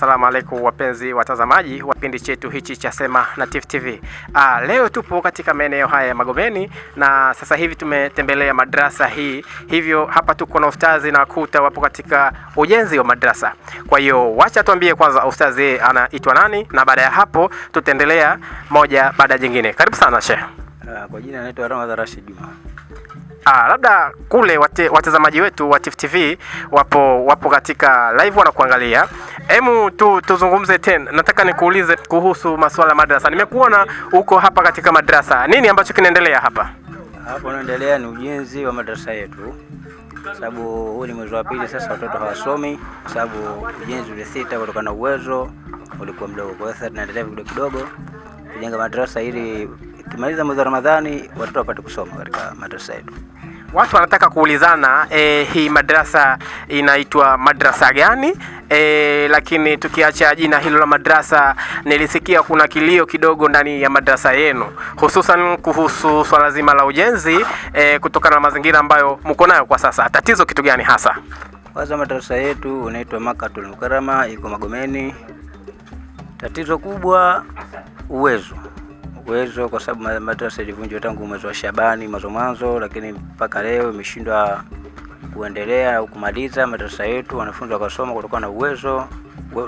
Assalamu alaikum wapenzi watazamaji wa kipindi chetu hichi cha Sema na Tifu TV. Ah, leo tupo katika maeneo haya ya Magomeni na sasa hivi tumetembelea madrasa hii, hivyo hapa tuko na ustazi na kuta wapo katika ujenzi wa madrasa. Kwa hiyo wacha tuambie kwanza ustazi anaitwa nani, na baada ya hapo tutaendelea moja baada ya jingine. Karibu sana Sheikh. Ah, Kwa jina anaitwa Ramadhan Rashid Juma. Ah, labda kule wate, watazamaji wetu wa Tifu TV wapo wapo katika live wanakuangalia. Hemu tu tuzungumze tena. Nataka nikuulize kuhusu masuala madrasa. Nimekuona uko hapa katika madrasa. Nini ambacho kinaendelea hapa? Hapo unaendelea ni ujenzi wa madrasa yetu, sababu huu ni mwezi wa pili sasa, watoto hawasomi sababu ujenzi ulisita kutokana na uwezo ulikuwa mdogo. Kwa sasa tunaendelea kidogo kidogo kujenga madrasa ili ikimaliza mwezi wa Ramadhani watoto wapate kusoma katika madrasa yetu. Watu wanataka kuulizana e, hii madrasa inaitwa madrasa gani? E, lakini tukiacha jina hilo la madrasa, nilisikia kuna kilio kidogo ndani ya madrasa yenu, hususan kuhusu swala zima la ujenzi e, kutokana na mazingira ambayo mko nayo kwa sasa. Tatizo kitu gani hasa? Kwanza madrasa yetu unaitwa Makatul Mukarama, iko Magomeni. Tatizo kubwa uwezo, uwezo kwa sababu ma- madrasa ilivunjwa tangu mwezi wa Shabani mwanzo mwanzo, lakini mpaka leo imeshindwa kuendelea au kumaliza madarasa yetu, wanafunzi wakasoma kutokana na uwezo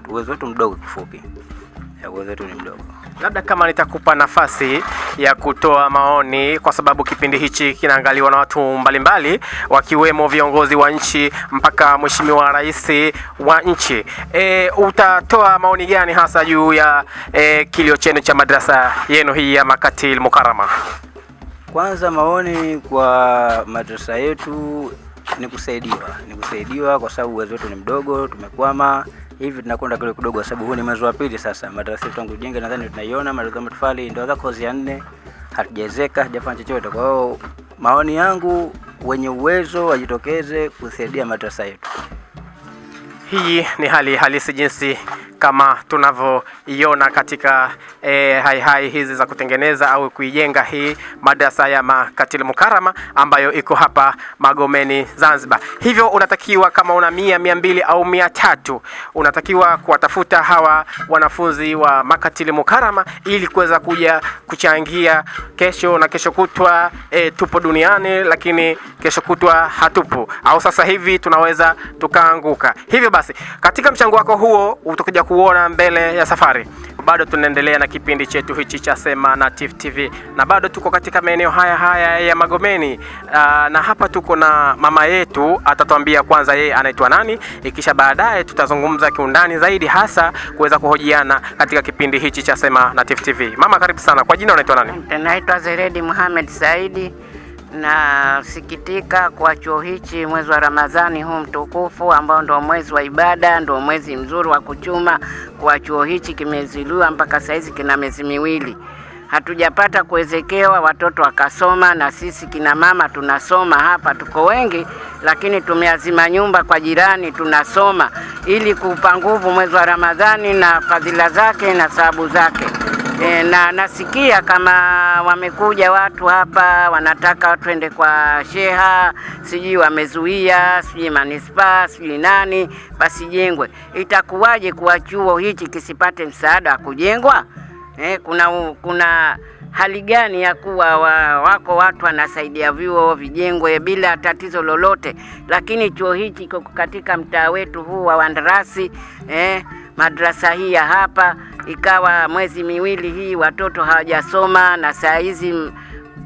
uwezo wetu mdogo, kifupi uwezo wetu ni mdogo. Labda kama nitakupa nafasi ya kutoa maoni, kwa sababu kipindi hichi kinaangaliwa na watu mbalimbali, wakiwemo viongozi wa nchi mpaka Mheshimiwa Rais wa nchi. E, utatoa maoni gani hasa juu ya e, kilio chenu cha madrasa yenu hii ya Makatil mukarama? Kwanza maoni kwa madrasa yetu ni kusaidiwa, ni kusaidiwa kwa sababu uwezo wetu ni mdogo, tumekwama hivi, tunakwenda kule kidogo, kwa sababu huu ni mwezi wa pili sasa. Madarasa yetu tangu jenge, nadhani tunaiona madarasa ya matofali ndio za kozi ya nne, hatujawezeka, hajafanya chochote. Kwa hiyo maoni yangu, wenye uwezo wajitokeze kusaidia madarasa yetu. Hii ni hali halisi jinsi kama tunavyoiona katika e, hai hai hizi za kutengeneza au kuijenga hii madrasa ya Makatil Mukarama ambayo iko hapa Magomeni Zanzibar. Hivyo unatakiwa kama una mia, mia mbili au mia tatu unatakiwa kuwatafuta hawa wanafunzi wa Makatil Mukarama ili kuweza kuja kuchangia kesho na kesho kutwa. E, tupo duniani lakini kesho kutwa hatupo, au sasa hivi tunaweza tukaanguka. Hivyo basi katika mchango wako huo utakuja kuona mbele ya safari. Bado tunaendelea na kipindi chetu hichi cha Sema na Tifu TV na bado tuko katika maeneo haya haya ya Magomeni. Aa, na hapa tuko na mama yetu, atatuambia kwanza yeye anaitwa nani, ikisha baadaye tutazungumza kiundani zaidi, hasa kuweza kuhojiana katika kipindi hichi cha Sema na Tifu TV. Mama, karibu sana. Kwa jina unaitwa nani? Naitwa Zeredi Muhamed Saidi. Nasikitika kwa chuo hichi mwezi wa Ramadhani huu mtukufu ambao ndio mwezi wa ibada, ndio mwezi mzuri wa kuchuma, kwa chuo hichi kimeziliwa mpaka saizi kina miezi miwili, hatujapata kuwezekewa watoto wakasoma, na sisi kina mama tunasoma hapa, tuko wengi, lakini tumeazima nyumba kwa jirani, tunasoma ili kuupa nguvu mwezi wa Ramadhani na fadhila zake na sababu zake. E, na nasikia kama wamekuja watu hapa wanataka twende kwa sheha, sijui wamezuia, sijui manispaa, sijui nani, basi jengwe. Itakuwaje kuwa chuo hichi kisipate msaada wa kujengwa? E, kuna kuna hali gani ya kuwa wa, wako watu wanasaidia vyuo vijengwe bila tatizo lolote, lakini chuo hichi kiko katika mtaa wetu huu wa Wandarasi eh, madrasa hii ya hapa ikawa mwezi miwili hii watoto hawajasoma, na saa hizi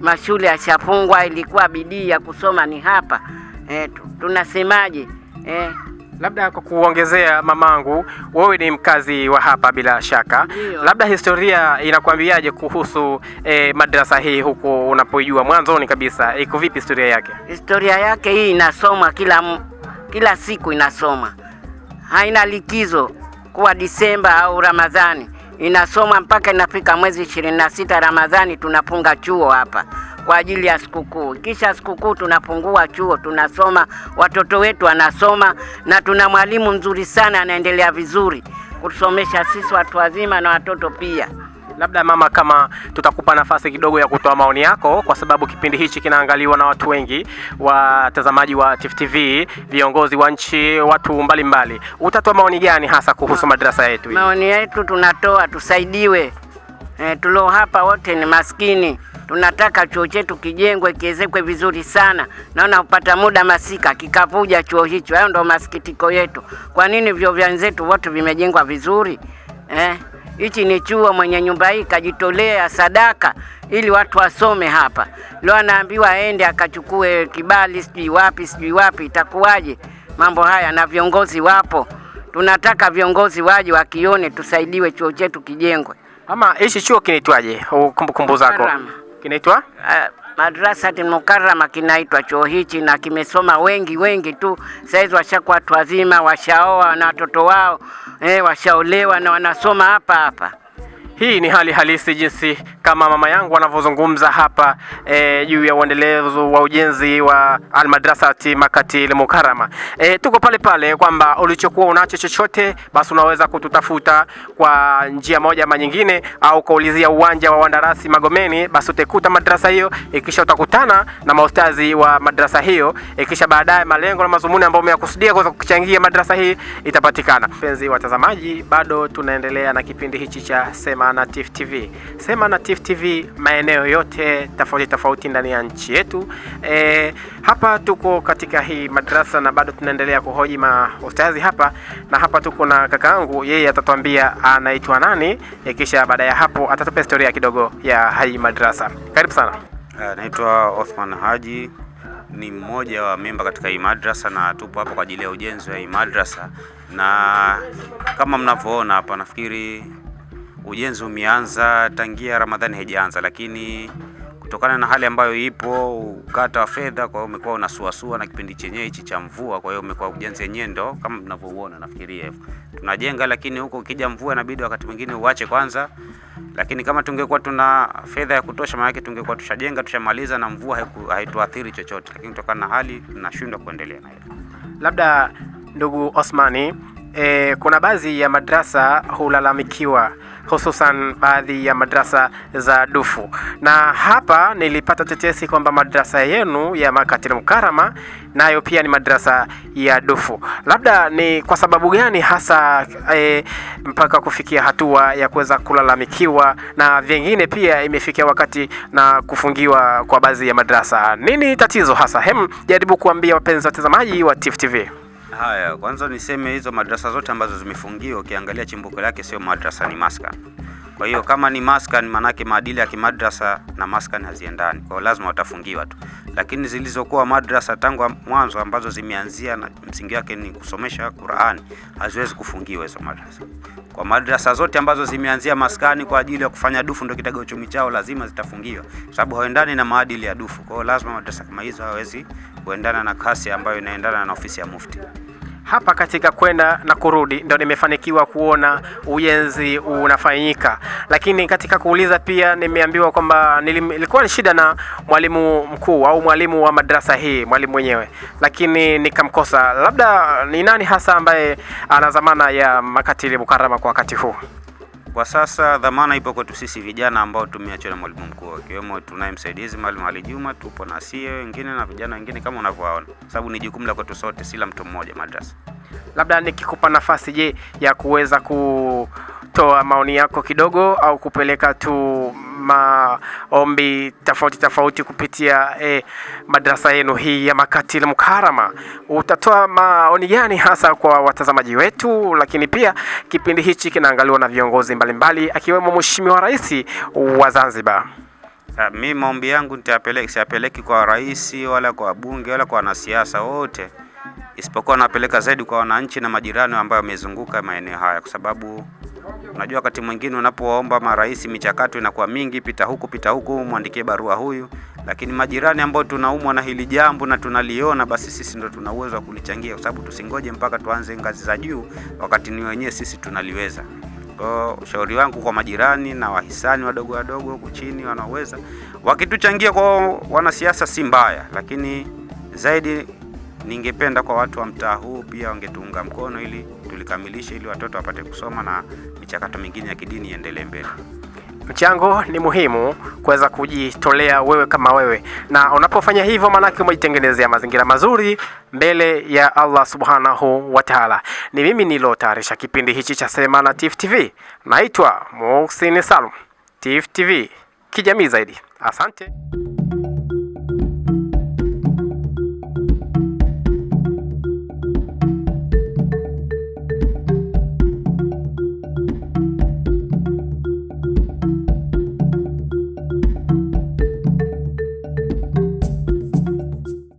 mashule yashafungwa. Ilikuwa bidii ya kusoma ni hapa eh, tunasemaje eh, Labda kwa kuongezea, mamangu, wewe ni mkazi wa hapa bila shaka, Ndiyo. labda historia inakwambiaje kuhusu eh, madrasa hii huko unapoijua mwanzoni kabisa, iko vipi historia yake? historia yake hii inasomwa kila kila siku inasoma, haina likizo kuwa Disemba au Ramadhani, inasomwa mpaka inafika mwezi ishirini na sita Ramadhani, tunafunga chuo hapa kwa ajili ya sikukuu. Kisha sikukuu tunapungua chuo, tunasoma, watoto wetu wanasoma, na tuna mwalimu mzuri sana, anaendelea vizuri kusomesha sisi watu wazima na watoto pia. Labda mama, kama tutakupa nafasi kidogo ya kutoa maoni yako, kwa sababu kipindi hichi kinaangaliwa na watu wengi, watazamaji wa Tifu TV, viongozi wa nchi, watu mbalimbali, mbali. utatoa maoni gani hasa kuhusu madrasa yetu? Maoni yetu tunatoa tusaidiwe. E, tulio hapa wote ni maskini, tunataka chuo chetu kijengwe kiezekwe vizuri sana. Naona upata muda masika kikavuja chuo hicho. Hayo ndo masikitiko yetu. Kwa nini vyuo vya wenzetu wote vimejengwa vizuri eh? Hichi ni chuo, mwenye nyumba hii kajitolea sadaka ili watu wasome hapa. Leo anaambiwa aende akachukue kibali sijui wapi sijui wapi, itakuwaje mambo haya? Na viongozi wapo, tunataka viongozi waje wakione, tusaidiwe chuo chetu kijengwe. Ama hichi chuo kinaitwaje? Kumbukumbu zako kinaitwa Uh, Madrasati Mukarrama kinaitwa chuo hichi na kimesoma wengi wengi tu. Saizi washakuwa watu wazima, washaoa na watoto wao eh, washaolewa na wanasoma hapa hapa. Hii ni hali halisi jinsi kama mama yangu anavyozungumza hapa e, juu ya uendelezo wa ujenzi wa Almadrasati Makatil Mukarama. E, tuko pale pale kwamba ulichokuwa unacho chochote basi unaweza kututafuta kwa njia moja ama nyingine, au kaulizia uwanja wa Wandarasi Magomeni, basi utaikuta madrasa hiyo, ikisha utakutana na maustazi wa madrasa hiyo, ikisha baadaye malengo na mazumuni ambayo umeyakusudia kuweza kuchangia madrasa hii itapatikana. Penzi watazamaji, bado tunaendelea na kipindi hichi cha Sema na Tifu TV. Sema na Tifu TV maeneo yote tofauti tofauti ndani ya nchi yetu. E, hapa tuko katika hii madrasa na bado tunaendelea kuhoji maustazi hapa, na hapa tuko na kakaangu, yeye atatuambia anaitwa nani, e, kisha baada ya hapo atatupa historia kidogo ya hii madrasa. Karibu sana. Anaitwa Naitwa Othman Haji, ni mmoja wa memba katika hii madrasa na tupo hapa kwa ajili ya ujenzi wa hii madrasa, na kama mnavyoona hapa, nafikiri ujenzi umeanza tangia Ramadhani haijaanza, lakini kutokana na hali ambayo ipo ukata wa fedha, kwa hiyo umekuwa unasuasua na kipindi chenyewe hichi cha mvua, kwa hiyo umekuwa ujenzi wenyewe ndo kama mnavyouona, nafikiria hivyo tunajenga, lakini huko ukija mvua inabidi wakati mwingine uache kwanza lakini kama tungekuwa tuna fedha ya kutosha, maana yake tungekuwa tushajenga tushamaliza na mvua haituathiri chochote, lakini kutokana na hali tunashindwa kuendelea na hilo. Labda ndugu Osmani, e, kuna baadhi ya madrasa hulalamikiwa hususan baadhi ya madrasa za dufu, na hapa nilipata tetesi kwamba madrasa yenu ya Makatil Mukarama nayo pia ni madrasa ya dufu. Labda ni kwa sababu gani hasa e, mpaka kufikia hatua ya kuweza kulalamikiwa na vingine pia imefikia wakati na kufungiwa kwa baadhi ya madrasa? Nini tatizo hasa? Hem, jaribu kuambia wapenzi watazamaji wa Tifu TV. Haya, kwanza niseme hizo madrasa zote ambazo zimefungiwa, ukiangalia chimbuko lake sio madrasa, ni maskan. Kwa hiyo kama ni maskan, manake maadili ya kimadrasa na maskan haziendani, kwa lazima watafungiwa tu. Lakini zilizokuwa madrasa tangu mwanzo ambazo zimeanzia na msingi wake ni kusomesha Qur'ani, haziwezi kufungiwa hizo madrasa. Kwa madrasa zote ambazo zimeanzia maskani kwa ajili ya kufanya dufu ndio kitega uchumi chao, lazima zitafungiwa, sababu haendani na maadili ya dufu. Kwa lazima madrasa kama hizo hawezi kuendana na kasi ambayo inaendana na ofisi ya mufti. Hapa katika kwenda na kurudi ndo nimefanikiwa kuona ujenzi unafanyika, lakini katika kuuliza pia nimeambiwa kwamba nilikuwa ilikuwa ni shida na mwalimu mkuu au mwalimu wa madrasa hii, mwalimu mwenyewe, lakini nikamkosa. Labda ni nani hasa ambaye ana dhamana ya makatili mukarama kwa wakati huu? Kwa sasa dhamana ipo kwetu sisi vijana ambao tumeachwa na mwalimu mkuu, akiwemo tunaye msaidizi mwalimu Ali Juma, tupo na sie wengine na vijana wengine kama unavyowaona, sababu ni jukumu la kwetu sote, si la mtu mmoja madrasa. Labda nikikupa nafasi, je, ya kuweza kutoa maoni yako kidogo au kupeleka tu maombi tofauti tofauti kupitia eh, madrasa yenu hii ya Makatil Mukarama, utatoa maoni gani hasa kwa watazamaji wetu? Lakini pia kipindi hichi kinaangaliwa na viongozi mbalimbali akiwemo Mheshimiwa Rais wa Zanzibar. Ah, Mi maombi yangu siapeleki siyapeleki kwa rais wala kwa bunge wala kwa wanasiasa wote, isipokuwa napeleka zaidi kwa wananchi na majirani ambayo wamezunguka maeneo haya, kwa sababu unajua wakati mwingine unapowaomba marais michakato inakuwa mingi, pita huku pita huku, mwandikie barua huyu, lakini majirani ambao tunaumwa na hili jambo na tunaliona, basi sisi ndo tuna uwezo wa kulichangia, kwa sababu tusingoje mpaka tuanze ngazi za juu, wakati ni wenyewe sisi tunaliweza. Kwa ushauri wangu kwa majirani na wahisani wadogo wadogo huku chini wanaoweza wakituchangia kwa wanasiasa si mbaya, lakini zaidi ningependa kwa watu wa mtaa huu pia wangetuunga mkono ili tulikamilishe, ili watoto wapate kusoma na michakato mingine ya kidini iendelee mbele. Mchango ni muhimu kuweza kujitolea wewe kama wewe, na unapofanya hivyo, maanake umejitengenezea mazingira mazuri mbele ya Allah subhanahu wa taala. Ni mimi nilotayarisha kipindi hichi cha Sema na Tifu TV, naitwa Muhsin Salum. Tifu TV kijamii zaidi. Asante.